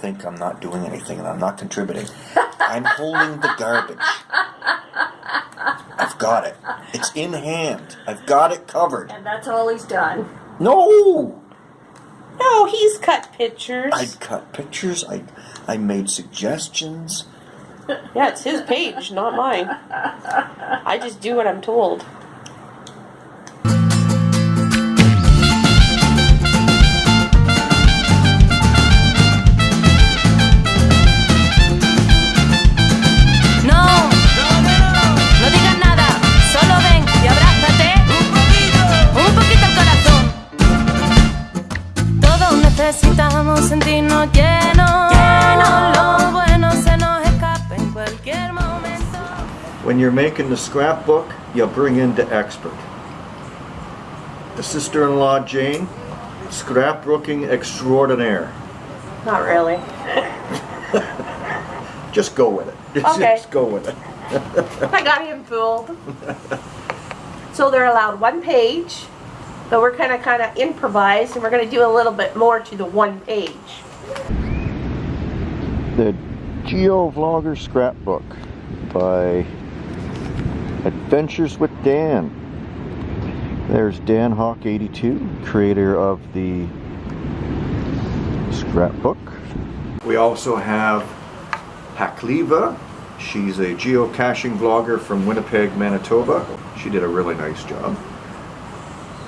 think I'm not doing anything and I'm not contributing. I'm holding the garbage. I've got it. It's in hand. I've got it covered. And that's all he's done. No! No, he's cut pictures. I cut pictures. I I made suggestions. Yeah, it's his page, not mine. I just do what I'm told. When you're making the scrapbook, you bring in the expert. The sister-in-law Jane, scrapbooking extraordinaire. Not really. Just go with it. Just, Okay. just go with it. I got him fooled. So they're allowed one page, but we're kind of kind of improvise, and we're going to do a little bit more to the one page. The Geo Vlogger Scrapbook by Adventures with Dan. There's Dan Hawk 82, creator of the scrapbook. We also have Hakliva. She's a geocaching vlogger from Winnipeg, Manitoba. She did a really nice job.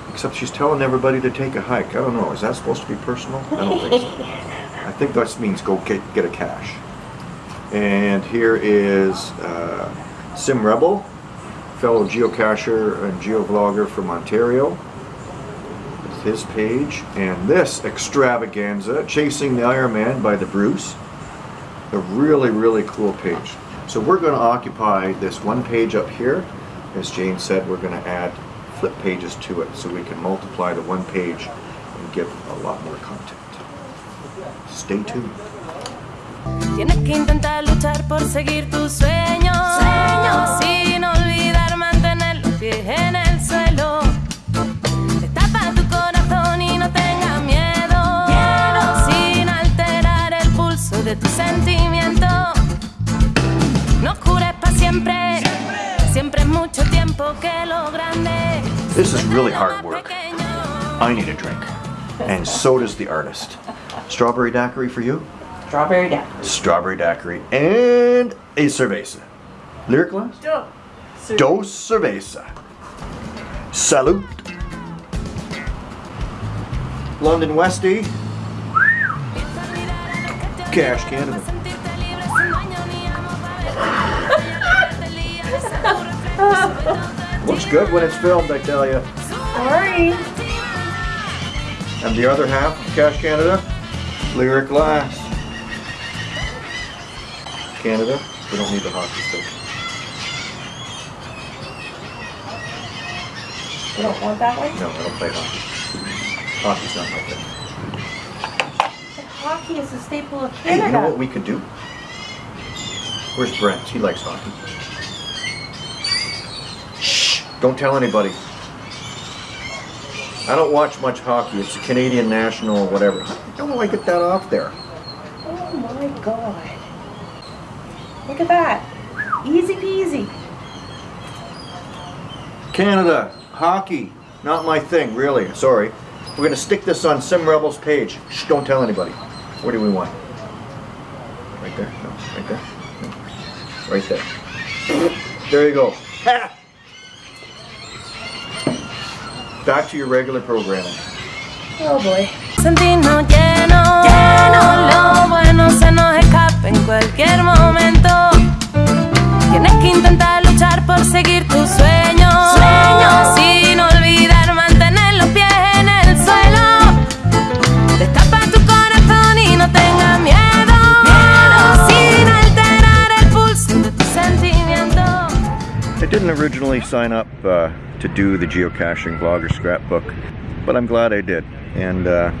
Except she's telling everybody to take a hike. I don't know, is that supposed to be personal? I don't think so. I think that means go get, get a cache. And here is uh, Sim Rebel, fellow geocacher and geovlogger from Ontario. It's his page. And this extravaganza, Chasing the Iron Man by the Bruce. A really, really cool page. So we're going to occupy this one page up here. As Jane said, we're going to add flip pages to it so we can multiply the one page and get a lot more content. Stay tuned. Tienes que intentar luchar por seguir tus sueños, sin olvidar siempre, siempre mucho tiempo que lo grande. This is really hard work. I need a drink. And so does the artist. Strawberry daiquiri for you? Strawberry down. Strawberry daiquiri and a cerveza. Lyric glass? Dos cerveza. Salute. London Westie. Cache Canada. Looks good when it's filmed, I tell you. Sorry. And the other half of Cache Canada, Lyric Glass. Canada, we don't need the hockey stick. You don't want that one? No, I don't play hockey. Hockey's not my thing. Hockey is a staple of Hey, Canada. you know what we could do? Where's Brent? He likes hockey. Don't tell anybody. I don't watch much hockey. It's a Canadian national or whatever. How do I get that off there? Oh my god. Look at that. Easy peasy. Canada, hockey, not my thing, really. Sorry. We're gonna stick this on Sim Rebels page. Shh, don't tell anybody. Where do we want? Right there? No, right there? No. Right there. There you go. Ha! Back to your regular programming. Oh boy. sentirnos llenos, lo bueno se nos escapa en cualquier momento. Tienes que intentar luchar por seguir tus sueños, sin olvidar mantener los pies en el suelo. Destapa tu corazón y no tengas miedo, sin alterar el pulso de tu sentimiento. I didn't originally sign up uh, to do the geocaching vlogger scrapbook, but I'm glad I did. And uh,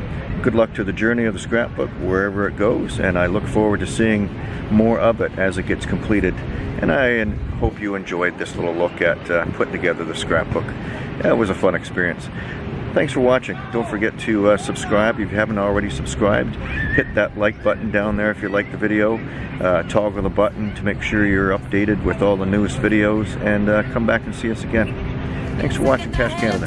good luck to the journey of the scrapbook wherever it goes. And I look forward to seeing more of it as it gets completed. And I hope you enjoyed this little look at uh, putting together the scrapbook. It was a fun experience. Thanks for watching. Don't forget to uh, subscribe if you haven't already subscribed. Hit that like button down there if you like the video. Uh, toggle the button to make sure you're updated with all the newest videos and uh, come back and see us again. Thanks for watching Cache Canada.